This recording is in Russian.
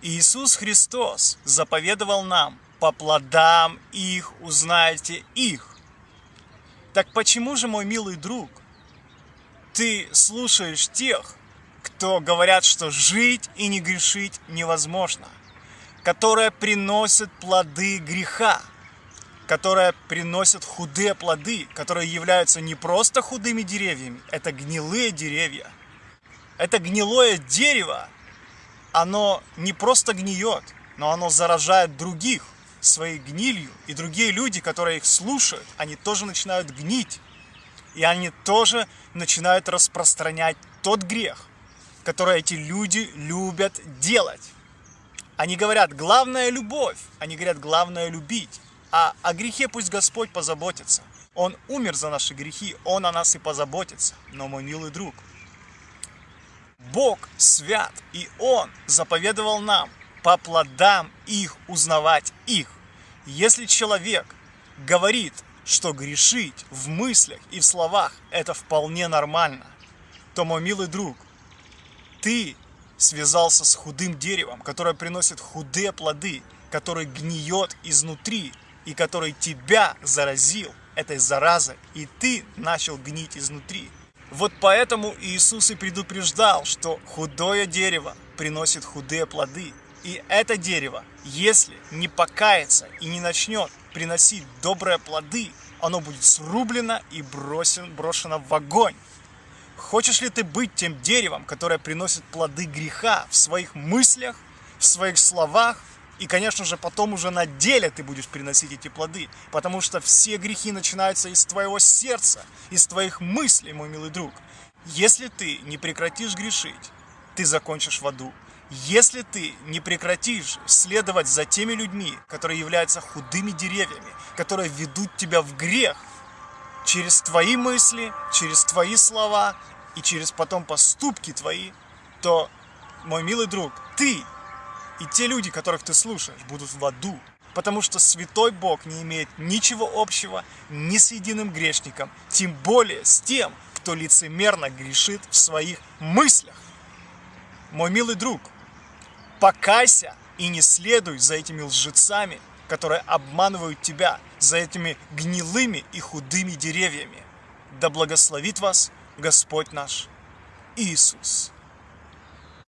Иисус Христос заповедовал нам, по плодам их узнаете их. Так почему же, мой милый друг, ты слушаешь тех, кто говорят, что жить и не грешить невозможно, которые приносят плоды греха, которые приносят худые плоды, которые являются не просто худыми деревьями, это гнилые деревья. Это гнилое дерево, оно не просто гниет, но оно заражает других своей гнилью, и другие люди, которые их слушают, они тоже начинают гнить, и они тоже начинают распространять тот грех, который эти люди любят делать. Они говорят, главное любовь, они говорят, главное любить, а о грехе пусть Господь позаботится. Он умер за наши грехи, Он о нас и позаботится. Но, мой милый друг, Бог свят, и Он заповедовал нам по плодам их узнавать их. Если человек говорит, что грешить в мыслях и в словах это вполне нормально, то, мой милый друг, ты связался с худым деревом, которое приносит худые плоды, который гниет изнутри и который тебя заразил этой заразой, и ты начал гнить изнутри. Вот поэтому Иисус и предупреждал, что худое дерево приносит худые плоды. И это дерево, если не покается и не начнет приносить добрые плоды, оно будет срублено и бросен, брошено в огонь. Хочешь ли ты быть тем деревом, которое приносит плоды греха в своих мыслях, в своих словах, и, конечно же, потом уже на деле ты будешь приносить эти плоды, потому что все грехи начинаются из твоего сердца, из твоих мыслей, мой милый друг. Если ты не прекратишь грешить, ты закончишь в аду. Если ты не прекратишь следовать за теми людьми, которые являются худыми деревьями, которые ведут тебя в грех, через твои мысли, через твои слова и через потом поступки твои, то, мой милый друг, ты и те люди, которых ты слушаешь, будут в аду. Потому что святой Бог не имеет ничего общего ни с единым грешником, тем более с тем, кто лицемерно грешит в своих мыслях. Мой милый друг, покайся и не следуй за этими лжецами, которые обманывают тебя, за этими гнилыми и худыми деревьями. Да благословит вас Господь наш Иисус.